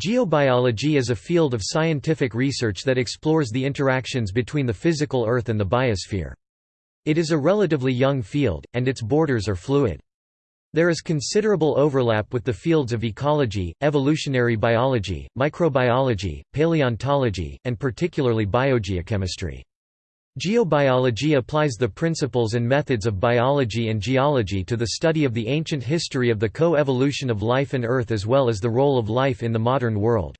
Geobiology is a field of scientific research that explores the interactions between the physical Earth and the biosphere. It is a relatively young field, and its borders are fluid. There is considerable overlap with the fields of ecology, evolutionary biology, microbiology, paleontology, and particularly biogeochemistry. Geobiology applies the principles and methods of biology and geology to the study of the ancient history of the co-evolution of life and Earth as well as the role of life in the modern world.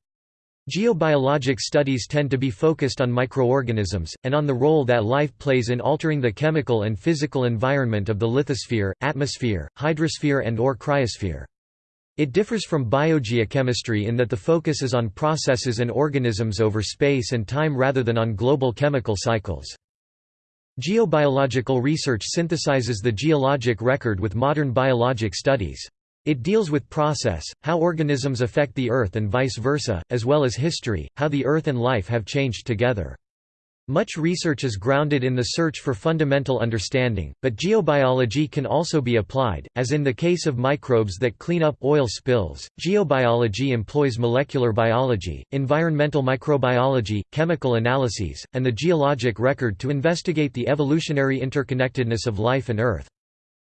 Geobiologic studies tend to be focused on microorganisms, and on the role that life plays in altering the chemical and physical environment of the lithosphere, atmosphere, hydrosphere and or cryosphere. It differs from biogeochemistry in that the focus is on processes and organisms over space and time rather than on global chemical cycles. Geobiological research synthesizes the geologic record with modern biologic studies. It deals with process, how organisms affect the Earth and vice versa, as well as history, how the Earth and life have changed together. Much research is grounded in the search for fundamental understanding, but geobiology can also be applied, as in the case of microbes that clean up oil spills. Geobiology employs molecular biology, environmental microbiology, chemical analyses, and the geologic record to investigate the evolutionary interconnectedness of life and Earth.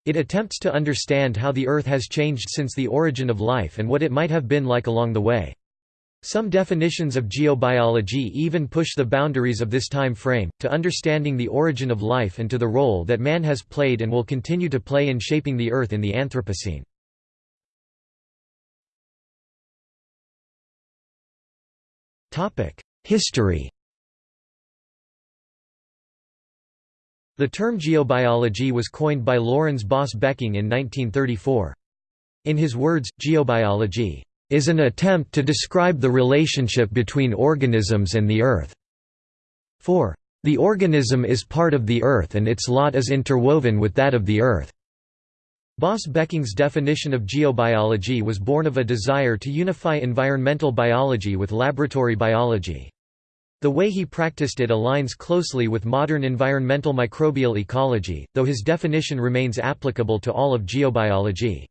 It attempts to understand how the Earth has changed since the origin of life and what it might have been like along the way. Some definitions of geobiology even push the boundaries of this time frame, to understanding the origin of life and to the role that man has played and will continue to play in shaping the Earth in the Anthropocene. History The term geobiology was coined by Lourens Baas Becking in 1934. In his words, geobiology is an attempt to describe the relationship between organisms and the Earth. 4. The organism is part of the Earth and its lot is interwoven with that of the Earth. Baas Becking's definition of geobiology was born of a desire to unify environmental biology with laboratory biology. The way he practiced it aligns closely with modern environmental microbial ecology, though his definition remains applicable to all of geobiology.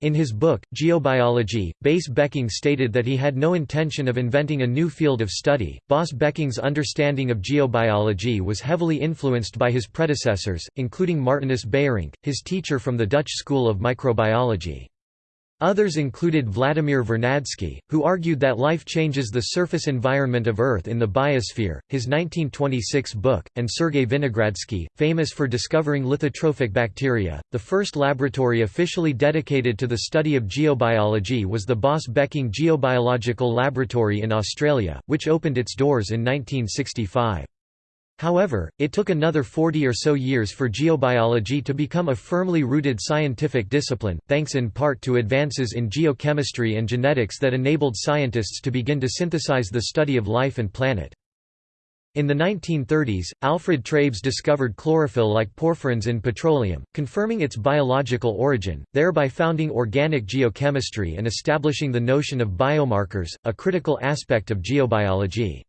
In his book, Geobiology, Baas Becking stated that he had no intention of inventing a new field of study. Baas Becking's understanding of geobiology was heavily influenced by his predecessors, including Martinus Beijerinck, his teacher from the Dutch School of Microbiology. Others included Vladimir Vernadsky, who argued that life changes the surface environment of Earth in the biosphere, his 1926 book, and Sergei Vinogradsky, famous for discovering lithotrophic bacteria. The first laboratory officially dedicated to the study of geobiology was the Baas Becking Geobiological Laboratory in Australia, which opened its doors in 1965. However, it took another 40 or so years for geobiology to become a firmly rooted scientific discipline, thanks in part to advances in geochemistry and genetics that enabled scientists to begin to synthesize the study of life and planet. In the 1930s, Alfred Treibs discovered chlorophyll like porphyrins in petroleum, confirming its biological origin, thereby founding organic geochemistry and establishing the notion of biomarkers, a critical aspect of geobiology.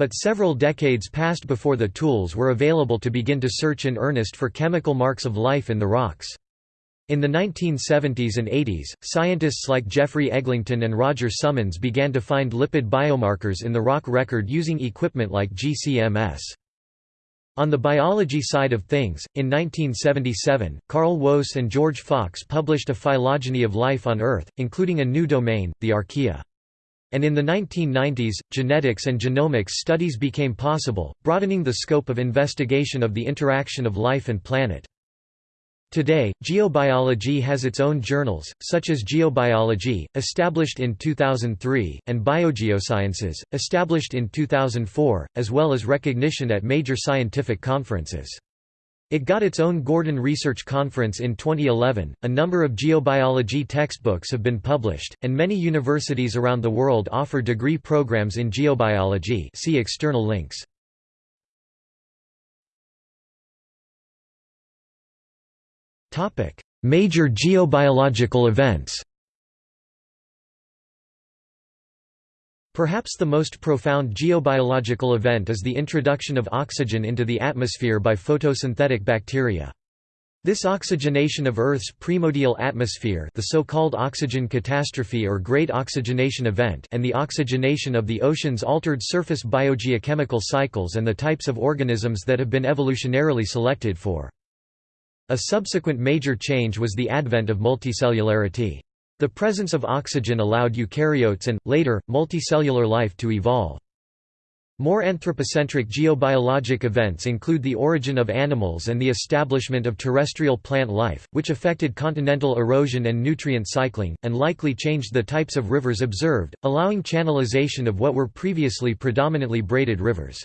But several decades passed before the tools were available to begin to search in earnest for chemical marks of life in the rocks. In the 1970s and 80s, scientists like Jeffrey Eglinton and Roger Summons began to find lipid biomarkers in the rock record using equipment like GCMS. On the biology side of things, in 1977, Carl Woese and George Fox published a phylogeny of life on Earth, including a new domain, the archaea. And in the 1990s, genetics and genomics studies became possible, broadening the scope of investigation of the interaction of life and planet. Today, geobiology has its own journals, such as Geobiology, established in 2003, and Biogeosciences, established in 2004, as well as recognition at major scientific conferences. It got its own Gordon Research Conference in 2011. A number of geobiology textbooks have been published, and many universities around the world offer degree programs in geobiology. See external links. Topic: Major geobiological events. Perhaps the most profound geobiological event is the introduction of oxygen into the atmosphere by photosynthetic bacteria. This oxygenation of Earth's primordial atmosphere the so-called oxygen catastrophe or great oxygenation event and the oxygenation of the oceans altered surface biogeochemical cycles and the types of organisms that have been evolutionarily selected for. A subsequent major change was the advent of multicellularity. The presence of oxygen allowed eukaryotes and, later, multicellular life to evolve. More anthropocentric geobiologic events include the origin of animals and the establishment of terrestrial plant life, which affected continental erosion and nutrient cycling, and likely changed the types of rivers observed, allowing channelization of what were previously predominantly braided rivers.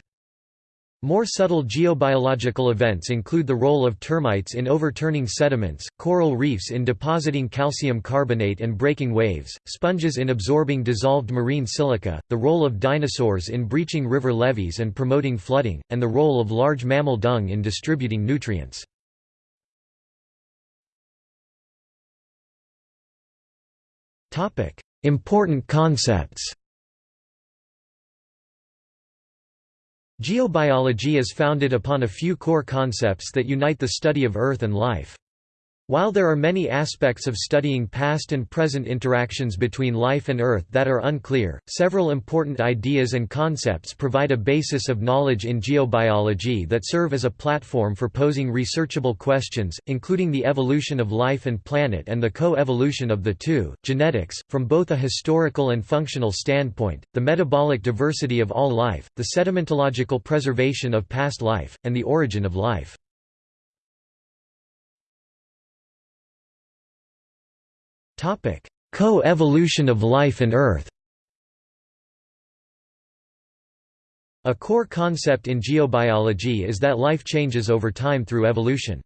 More subtle geobiological events include the role of termites in overturning sediments, coral reefs in depositing calcium carbonate and breaking waves, sponges in absorbing dissolved marine silica, the role of dinosaurs in breaching river levees and promoting flooding, and the role of large mammal dung in distributing nutrients. Important concepts Geobiology is founded upon a few core concepts that unite the study of Earth and life. While there are many aspects of studying past and present interactions between life and Earth that are unclear, several important ideas and concepts provide a basis of knowledge in geobiology that serve as a platform for posing researchable questions, including the evolution of life and planet and the co-evolution of the two, genetics, from both a historical and functional standpoint, the metabolic diversity of all life, the sedimentological preservation of past life, and the origin of life. Co-evolution of life and Earth A core concept in geobiology is that life changes over time through evolution.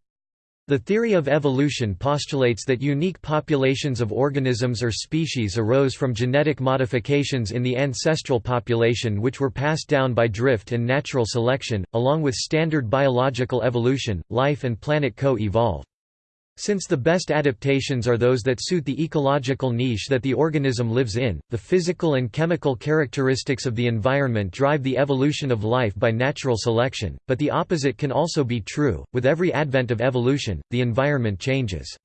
The theory of evolution postulates that unique populations of organisms or species arose from genetic modifications in the ancestral population which were passed down by drift and natural selection, along with standard biological evolution, life and planet co-evolve. Since the best adaptations are those that suit the ecological niche that the organism lives in, the physical and chemical characteristics of the environment drive the evolution of life by natural selection, but the opposite can also be true, with every advent of evolution, the environment changes.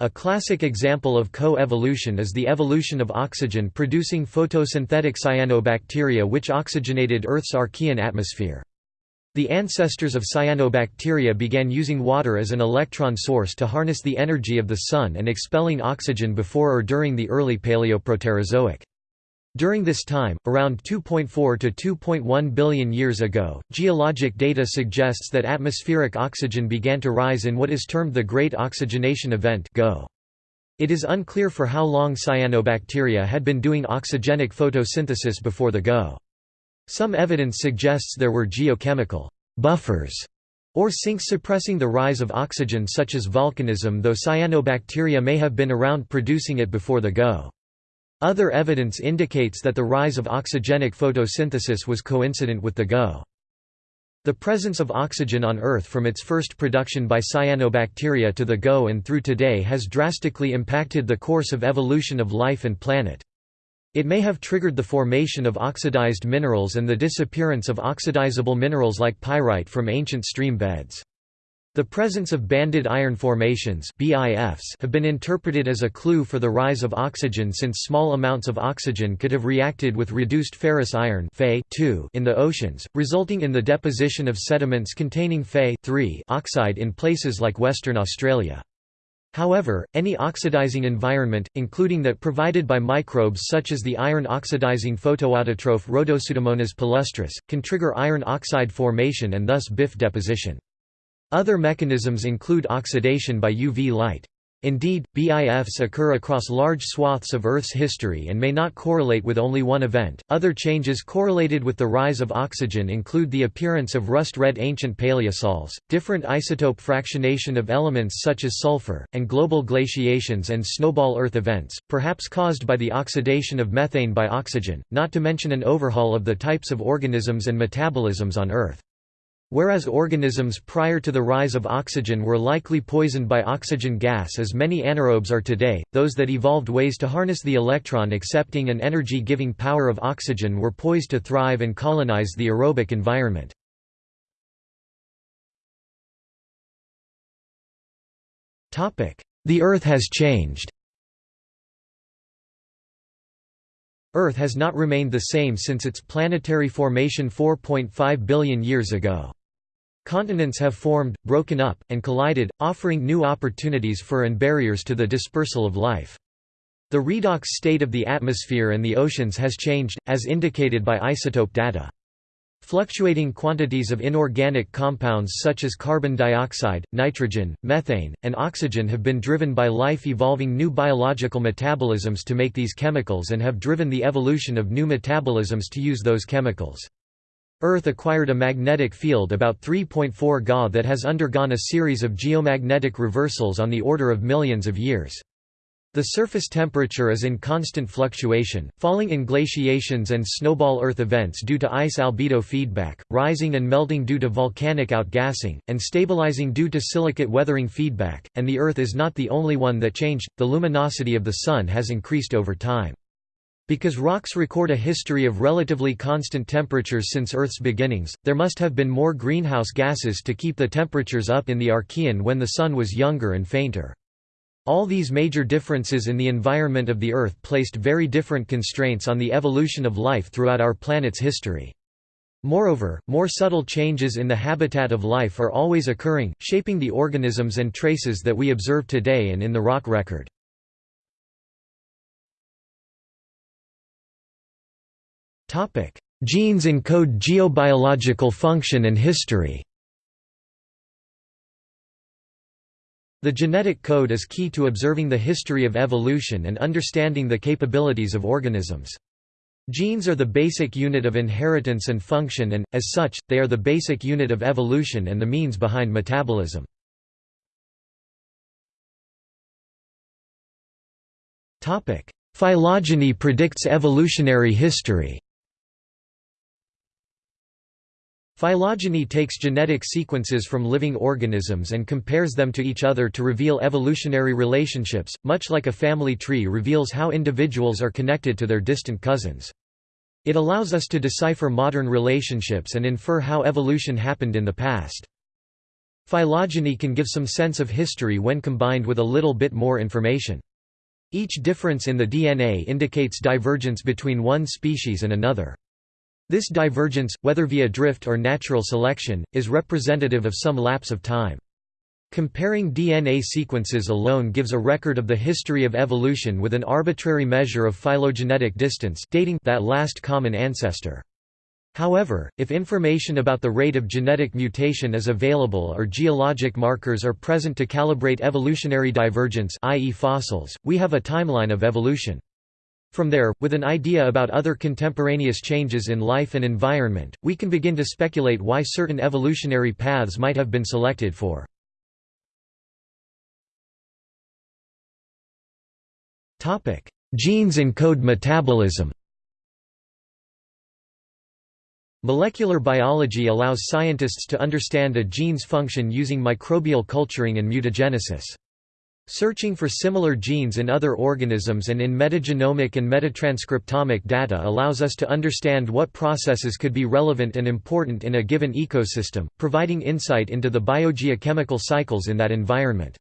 A classic example of co-evolution is the evolution of oxygen-producing photosynthetic cyanobacteria which oxygenated Earth's Archean atmosphere. The ancestors of cyanobacteria began using water as an electron source to harness the energy of the Sun and expelling oxygen before or during the early Paleoproterozoic. During this time, around 2.4 to 2.1 billion years ago, geologic data suggests that atmospheric oxygen began to rise in what is termed the Great Oxygenation Event GO. It is unclear for how long cyanobacteria had been doing oxygenic photosynthesis before the GO. Some evidence suggests there were geochemical buffers or sinks suppressing the rise of oxygen such as volcanism though cyanobacteria may have been around producing it before the GO. Other evidence indicates that the rise of oxygenic photosynthesis was coincident with the GO. The presence of oxygen on Earth from its first production by cyanobacteria to the GO and through today has drastically impacted the course of evolution of life and planet. It may have triggered the formation of oxidized minerals and the disappearance of oxidizable minerals like pyrite from ancient stream beds. The presence of banded iron formations BIFs have been interpreted as a clue for the rise of oxygen since small amounts of oxygen could have reacted with reduced ferrous iron Fe in the oceans, resulting in the deposition of sediments containing Fe oxide in places like Western Australia. However, any oxidizing environment, including that provided by microbes such as the iron-oxidizing photoautotroph Rhodopseudomonas palustris, can trigger iron oxide formation and thus BIF deposition. Other mechanisms include oxidation by UV light. Indeed, BIFs occur across large swaths of Earth's history and may not correlate with only one event. Other changes correlated with the rise of oxygen include the appearance of rust red ancient paleosols, different isotope fractionation of elements such as sulfur, and global glaciations and snowball Earth events, perhaps caused by the oxidation of methane by oxygen, not to mention an overhaul of the types of organisms and metabolisms on Earth. Whereas organisms prior to the rise of oxygen were likely poisoned by oxygen gas as many anaerobes are today, those that evolved ways to harness the electron-accepting and energy-giving power of oxygen were poised to thrive and colonize the aerobic environment. The Earth has changed Earth has not remained the same since its planetary formation 4.5 billion years ago. Continents have formed, broken up, and collided, offering new opportunities for and barriers to the dispersal of life. The redox state of the atmosphere and the oceans has changed, as indicated by isotope data. Fluctuating quantities of inorganic compounds such as carbon dioxide, nitrogen, methane, and oxygen have been driven by life evolving new biological metabolisms to make these chemicals and have driven the evolution of new metabolisms to use those chemicals. Earth acquired a magnetic field about 3.4 Ga that has undergone a series of geomagnetic reversals on the order of millions of years. The surface temperature is in constant fluctuation, falling in glaciations and snowball Earth events due to ice albedo feedback, rising and melting due to volcanic outgassing, and stabilizing due to silicate weathering feedback, and the Earth is not the only one that changed, the luminosity of the Sun has increased over time. Because rocks record a history of relatively constant temperatures since Earth's beginnings, there must have been more greenhouse gases to keep the temperatures up in the Archean when the Sun was younger and fainter. All these major differences in the environment of the Earth placed very different constraints on the evolution of life throughout our planet's history. Moreover, more subtle changes in the habitat of life are always occurring, shaping the organisms and traces that we observe today and in the rock record. Genes encode geobiological function and history The genetic code is key to observing the history of evolution and understanding the capabilities of organisms. Genes are the basic unit of inheritance and function and, as such, they are the basic unit of evolution and the means behind metabolism. Phylogeny predicts evolutionary history Phylogeny takes genetic sequences from living organisms and compares them to each other to reveal evolutionary relationships, much like a family tree reveals how individuals are connected to their distant cousins. It allows us to decipher modern relationships and infer how evolution happened in the past. Phylogeny can give some sense of history when combined with a little bit more information. Each difference in the DNA indicates divergence between one species and another. This divergence, whether via drift or natural selection, is representative of some lapse of time. Comparing DNA sequences alone gives a record of the history of evolution with an arbitrary measure of phylogenetic distance dating that last common ancestor. However, if information about the rate of genetic mutation is available or geologic markers are present to calibrate evolutionary divergence i.e. fossils, we have a timeline of evolution. From there, with an idea about other contemporaneous changes in life and environment, we can begin to speculate why certain evolutionary paths might have been selected for. Genes encode metabolism Molecular biology allows scientists to understand a gene's function using microbial culturing and mutagenesis. Searching for similar genes in other organisms and in metagenomic and metatranscriptomic data allows us to understand what processes could be relevant and important in a given ecosystem, providing insight into the biogeochemical cycles in that environment.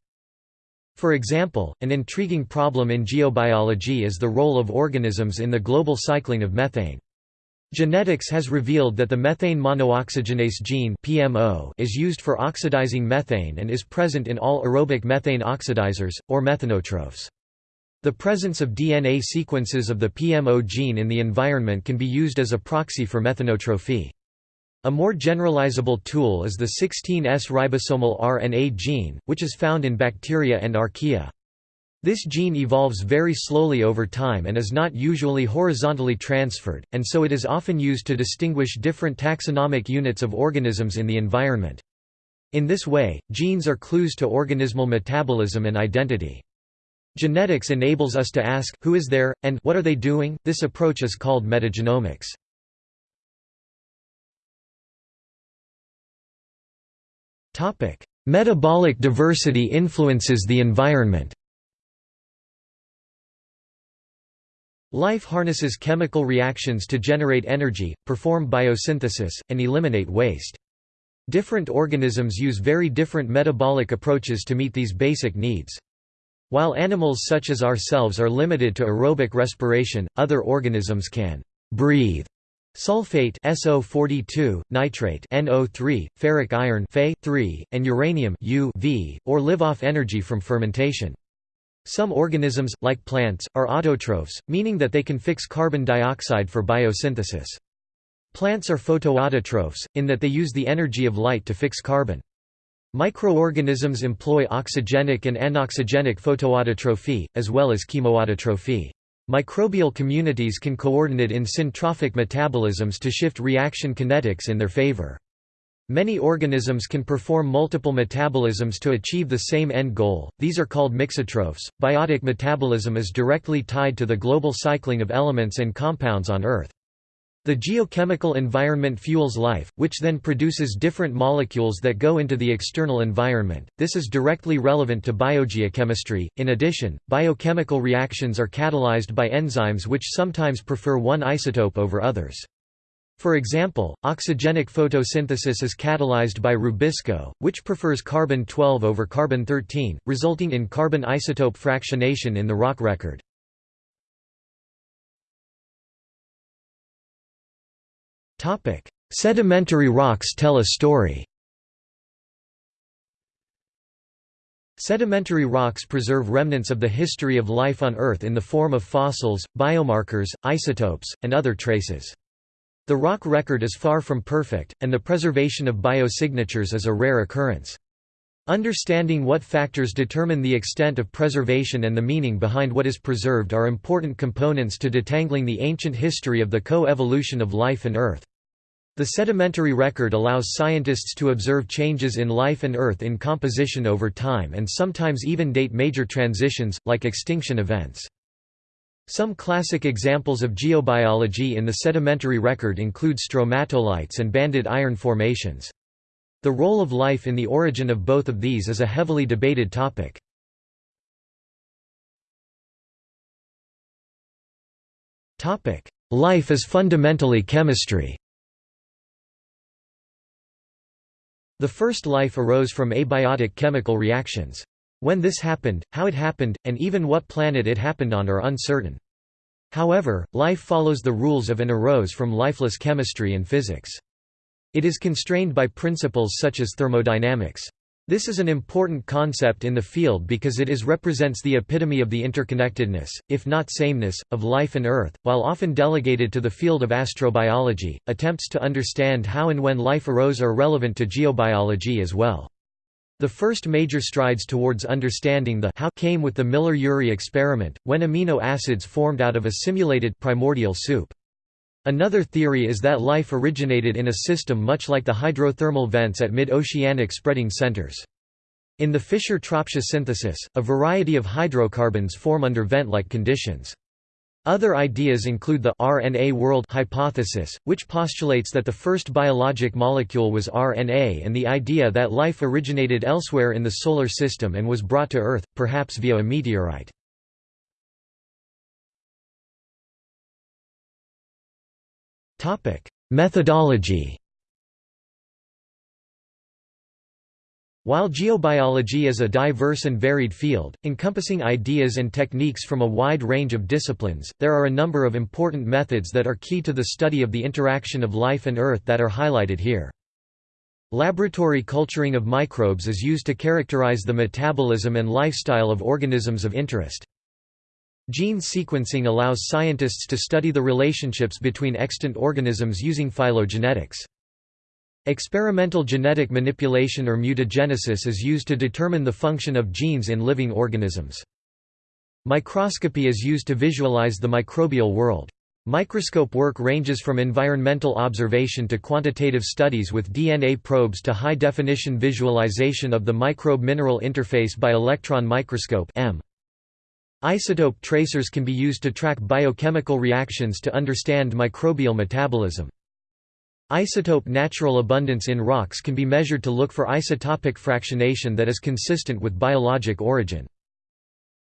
For example, an intriguing problem in geobiology is the role of organisms in the global cycling of methane. Genetics has revealed that the methane monooxygenase gene (PMO) is used for oxidizing methane and is present in all aerobic methane oxidizers or methanotrophs. The presence of DNA sequences of the PMO gene in the environment can be used as a proxy for methanotrophy. A more generalizable tool is the 16S ribosomal RNA gene, which is found in bacteria and archaea. This gene evolves very slowly over time and is not usually horizontally transferred, and so it is often used to distinguish different taxonomic units of organisms in the environment. In this way, genes are clues to organismal metabolism and identity. Genetics enables us to ask, who is there, and what are they doing? This approach is called metagenomics. Metabolic diversity influences the environment Life harnesses chemical reactions to generate energy, perform biosynthesis, and eliminate waste. Different organisms use very different metabolic approaches to meet these basic needs. While animals such as ourselves are limited to aerobic respiration, other organisms can breathe sulfate SO42, nitrate NO3, ferric iron Fe3, and uranium UV, or live off energy from fermentation. Some organisms, like plants, are autotrophs, meaning that they can fix carbon dioxide for biosynthesis. Plants are photoautotrophs, in that they use the energy of light to fix carbon. Microorganisms employ oxygenic and anoxygenic photoautotrophy, as well as chemoautotrophy. Microbial communities can coordinate in syntrophic metabolisms to shift reaction kinetics in their favor. Many organisms can perform multiple metabolisms to achieve the same end goal, these are called mixotrophs. Biotic metabolism is directly tied to the global cycling of elements and compounds on Earth. The geochemical environment fuels life, which then produces different molecules that go into the external environment. This is directly relevant to biogeochemistry. In addition, biochemical reactions are catalyzed by enzymes which sometimes prefer one isotope over others. For example, oxygenic photosynthesis is catalyzed by rubisco, which prefers carbon-12 over carbon-13, resulting in carbon isotope fractionation in the rock record. Sedimentary rocks tell a story Sedimentary rocks preserve remnants of the history of life on Earth in the form of fossils, biomarkers, isotopes, and other traces. The rock record is far from perfect, and the preservation of biosignatures is a rare occurrence. Understanding what factors determine the extent of preservation and the meaning behind what is preserved are important components to detangling the ancient history of the co-evolution of life and Earth. The sedimentary record allows scientists to observe changes in life and Earth in composition over time and sometimes even date major transitions, like extinction events. Some classic examples of geobiology in the sedimentary record include stromatolites and banded iron formations. The role of life in the origin of both of these is a heavily debated topic. Life is fundamentally chemistry The first life arose from abiotic chemical reactions. When this happened, how it happened, and even what planet it happened on are uncertain. However, life follows the rules of and arose from lifeless chemistry and physics. It is constrained by principles such as thermodynamics. This is an important concept in the field because it is represents the epitome of the interconnectedness, if not sameness, of life and Earth. While often delegated to the field of astrobiology, attempts to understand how and when life arose are relevant to geobiology as well. The first major strides towards understanding the how came with the Miller-Urey experiment, when amino acids formed out of a simulated primordial soup. Another theory is that life originated in a system much like the hydrothermal vents at mid-oceanic spreading centers. In the Fischer-Tropsch synthesis, a variety of hydrocarbons form under vent-like conditions. Other ideas include the RNA world hypothesis, which postulates that the first biologic molecule was RNA and the idea that life originated elsewhere in the Solar System and was brought to Earth, perhaps via a meteorite. Methodology While geobiology is a diverse and varied field, encompassing ideas and techniques from a wide range of disciplines, there are a number of important methods that are key to the study of the interaction of life and Earth that are highlighted here. Laboratory culturing of microbes is used to characterize the metabolism and lifestyle of organisms of interest. Gene sequencing allows scientists to study the relationships between extant organisms using phylogenetics. Experimental genetic manipulation or mutagenesis is used to determine the function of genes in living organisms. Microscopy is used to visualize the microbial world. Microscope work ranges from environmental observation to quantitative studies with DNA probes to high-definition visualization of the microbe-mineral interface by electron microscope. Isotope tracers can be used to track biochemical reactions to understand microbial metabolism. Isotope natural abundance in rocks can be measured to look for isotopic fractionation that is consistent with biologic origin.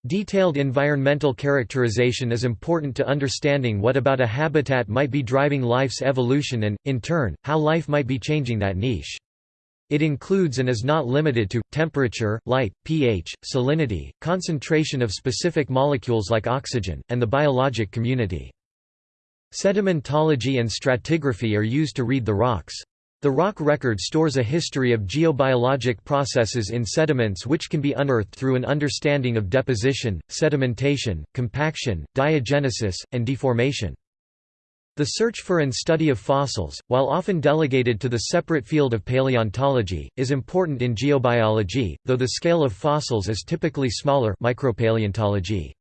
Detailed environmental characterization is important to understanding what about a habitat might be driving life's evolution and, in turn, how life might be changing that niche. It includes and is not limited to, temperature, light, pH, salinity, concentration of specific molecules like oxygen, and the biologic community. Sedimentology and stratigraphy are used to read the rocks. The rock record stores a history of geobiologic processes in sediments which can be unearthed through an understanding of deposition, sedimentation, compaction, diagenesis, and deformation. The search for and study of fossils, while often delegated to the separate field of paleontology, is important in geobiology, though the scale of fossils is typically smaller micropaleontology.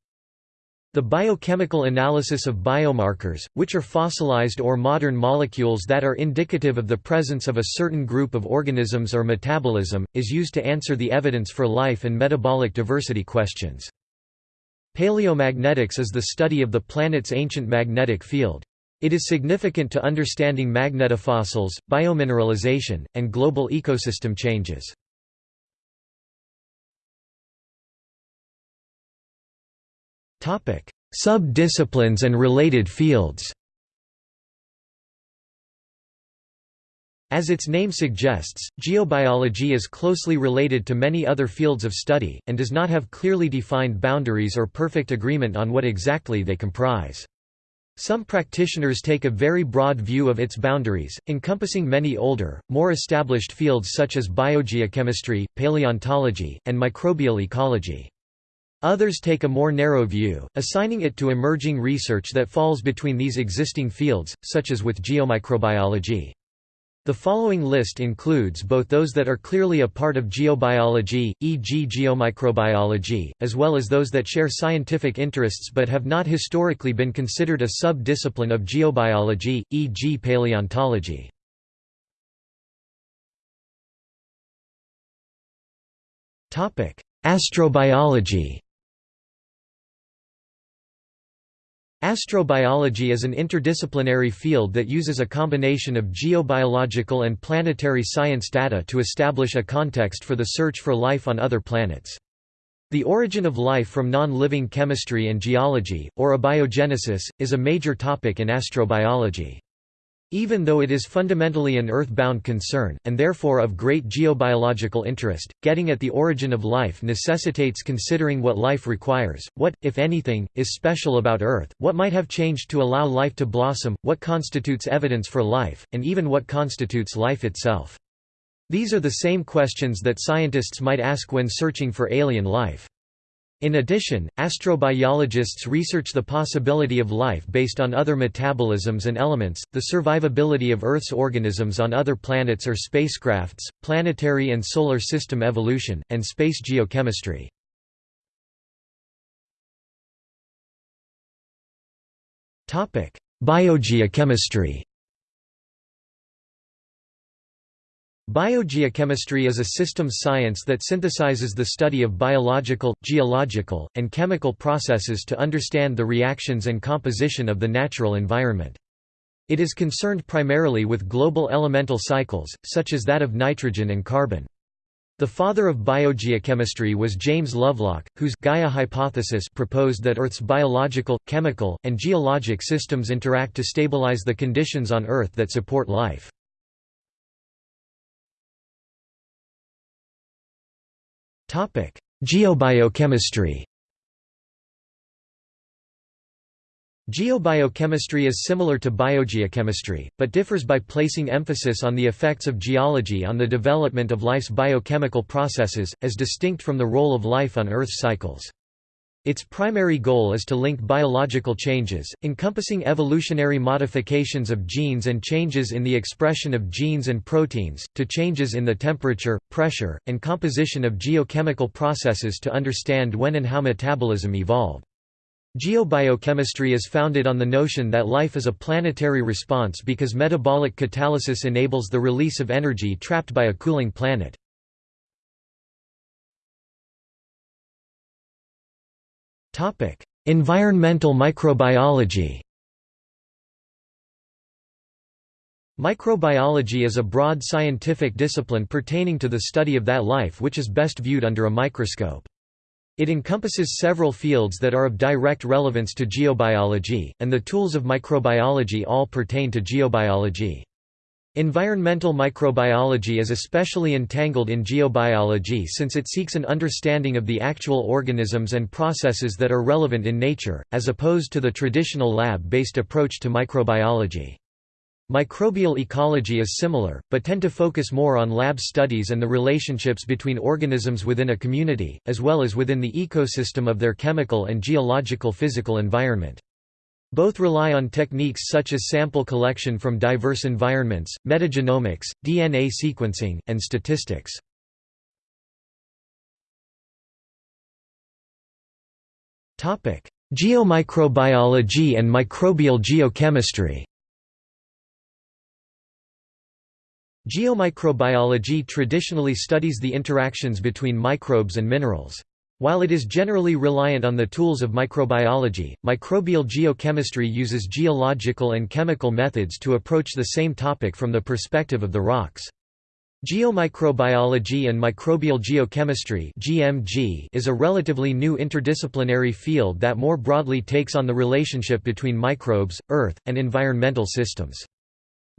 The biochemical analysis of biomarkers, which are fossilized or modern molecules that are indicative of the presence of a certain group of organisms or metabolism, is used to answer the evidence for life and metabolic diversity questions. Paleomagnetics is the study of the planet's ancient magnetic field. It is significant to understanding magnetofossils, biomineralization, and global ecosystem changes. Sub-disciplines and related fields As its name suggests, geobiology is closely related to many other fields of study, and does not have clearly defined boundaries or perfect agreement on what exactly they comprise. Some practitioners take a very broad view of its boundaries, encompassing many older, more established fields such as biogeochemistry, paleontology, and microbial ecology. Others take a more narrow view, assigning it to emerging research that falls between these existing fields, such as with geomicrobiology. The following list includes both those that are clearly a part of geobiology, e.g. geomicrobiology, as well as those that share scientific interests but have not historically been considered a sub-discipline of geobiology, e.g. paleontology. Astrobiology Astrobiology is an interdisciplinary field that uses a combination of geobiological and planetary science data to establish a context for the search for life on other planets. The origin of life from non-living chemistry and geology, or abiogenesis, is a major topic in astrobiology. Even though it is fundamentally an Earth-bound concern, and therefore of great geobiological interest, getting at the origin of life necessitates considering what life requires, what, if anything, is special about Earth, what might have changed to allow life to blossom, what constitutes evidence for life, and even what constitutes life itself. These are the same questions that scientists might ask when searching for alien life. In addition, astrobiologists research the possibility of life based on other metabolisms and elements, the survivability of Earth's organisms on other planets or spacecrafts, planetary and solar system evolution, and space geochemistry. Biogeochemistry Biogeochemistry is a systems science that synthesizes the study of biological, geological, and chemical processes to understand the reactions and composition of the natural environment. It is concerned primarily with global elemental cycles, such as that of nitrogen and carbon. The father of biogeochemistry was James Lovelock, whose Gaia hypothesis proposed that Earth's biological, chemical, and geologic systems interact to stabilize the conditions on Earth that support life. Geobiochemistry Geobiochemistry is similar to biogeochemistry, but differs by placing emphasis on the effects of geology on the development of life's biochemical processes, as distinct from the role of life on Earth's cycles. Its primary goal is to link biological changes, encompassing evolutionary modifications of genes and changes in the expression of genes and proteins, to changes in the temperature, pressure, and composition of geochemical processes to understand when and how metabolism evolved. Geobiochemistry is founded on the notion that life is a planetary response because metabolic catalysis enables the release of energy trapped by a cooling planet. Topic: Environmental microbiology. Microbiology is a broad scientific discipline pertaining to the study of that life which is best viewed under a microscope. It encompasses several fields that are of direct relevance to geobiology, and the tools of microbiology all pertain to geobiology. Environmental microbiology is especially entangled in geobiology since it seeks an understanding of the actual organisms and processes that are relevant in nature, as opposed to the traditional lab-based approach to microbiology. Microbial ecology is similar, but tend to focus more on lab studies and the relationships between organisms within a community, as well as within the ecosystem of their chemical and geological physical environment. Both rely on techniques such as sample collection from diverse environments, metagenomics, DNA sequencing, and statistics. Geomicrobiology and microbial geochemistry Geomicrobiology traditionally studies the interactions between microbes and minerals. While it is generally reliant on the tools of microbiology, microbial geochemistry uses geological and chemical methods to approach the same topic from the perspective of the rocks. Geomicrobiology and microbial geochemistry (GMG) is a relatively new interdisciplinary field that more broadly takes on the relationship between microbes, earth, and environmental systems.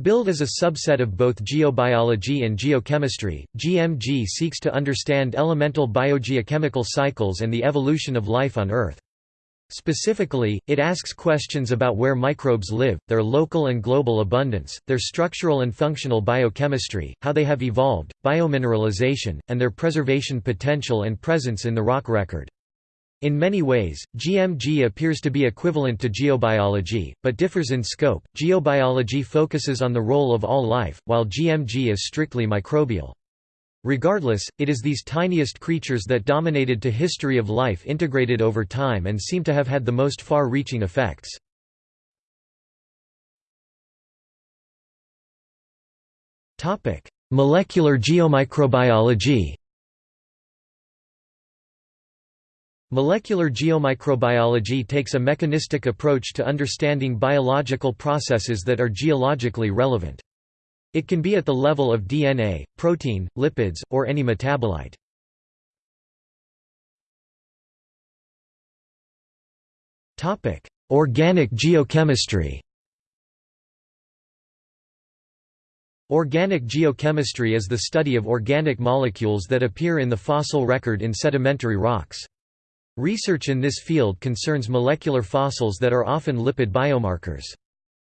Billed as a subset of both geobiology and geochemistry, GMG seeks to understand elemental biogeochemical cycles and the evolution of life on Earth. Specifically, it asks questions about where microbes live, their local and global abundance, their structural and functional biochemistry, how they have evolved, biomineralization, and their preservation potential and presence in the rock record. In many ways, GMG appears to be equivalent to geobiology, but differs in scope. Geobiology focuses on the role of all life, while GMG is strictly microbial. Regardless, it is these tiniest creatures that dominated to history of life integrated over time and seem to have had the most far-reaching effects. Molecular geomicrobiology Molecular geomicrobiology takes a mechanistic approach to understanding biological processes that are geologically relevant. It can be at the level of DNA, protein, lipids, or any metabolite. Organic geochemistry Organic geochemistry is the study of organic molecules that appear in the fossil record in sedimentary rocks. Research in this field concerns molecular fossils that are often lipid biomarkers.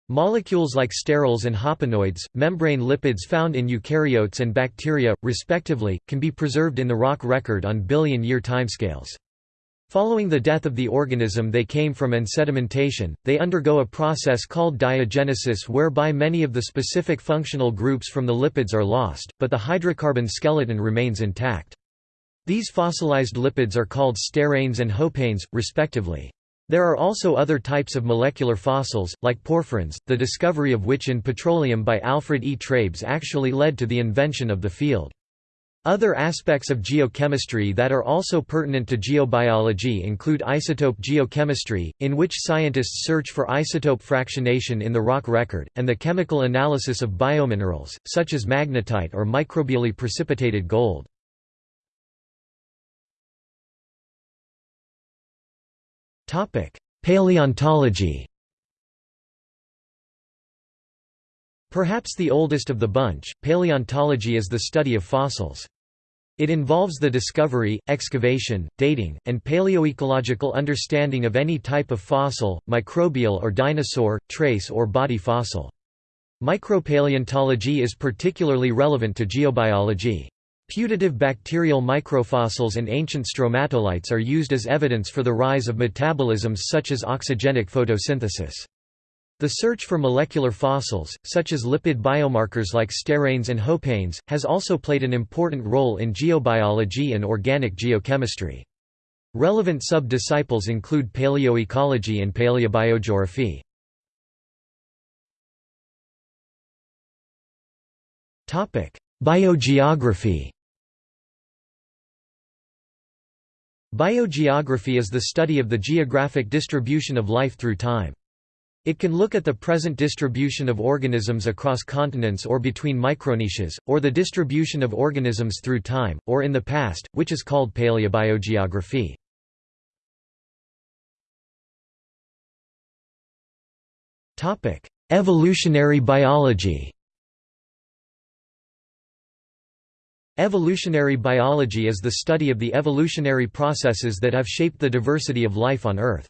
Molecules like sterols and hopanoids, membrane lipids found in eukaryotes and bacteria, respectively, can be preserved in the rock record on billion-year timescales. Following the death of the organism they came from and sedimentation, they undergo a process called diagenesis whereby many of the specific functional groups from the lipids are lost, but the hydrocarbon skeleton remains intact. These fossilized lipids are called steranes and hopanes, respectively. There are also other types of molecular fossils, like porphyrins, the discovery of which in petroleum by Alfred E. Treibs actually led to the invention of the field. Other aspects of geochemistry that are also pertinent to geobiology include isotope geochemistry, in which scientists search for isotope fractionation in the rock record, and the chemical analysis of biominerals, such as magnetite or microbially precipitated gold. Paleontology Perhaps the oldest of the bunch, paleontology is the study of fossils. It involves the discovery, excavation, dating, and paleoecological understanding of any type of fossil, microbial or dinosaur, trace or body fossil. Micropaleontology is particularly relevant to geobiology. Putative bacterial microfossils and ancient stromatolites are used as evidence for the rise of metabolisms such as oxygenic photosynthesis. The search for molecular fossils, such as lipid biomarkers like steranes and hopanes, has also played an important role in geobiology and organic geochemistry. Relevant sub-disciples include paleoecology and paleobiogeography. Biogeography Biogeography is the study of the geographic distribution of life through time. It can look at the present distribution of organisms across continents or between microniches, or the distribution of organisms through time, or in the past, which is called paleobiogeography. Evolutionary biology Evolutionary biology is the study of the evolutionary processes that have shaped the diversity of life on Earth.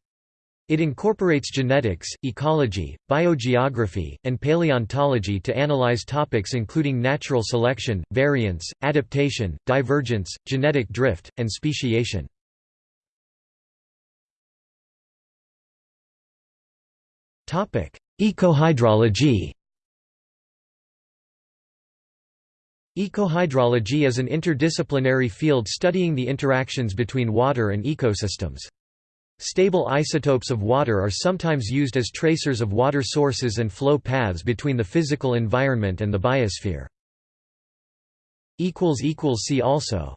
It incorporates genetics, ecology, biogeography, and paleontology to analyze topics including natural selection, variance, adaptation, divergence, genetic drift, and speciation. Ecohydrology Ecohydrology is an interdisciplinary field studying the interactions between water and ecosystems. Stable isotopes of water are sometimes used as tracers of water sources and flow paths between the physical environment and the biosphere. See also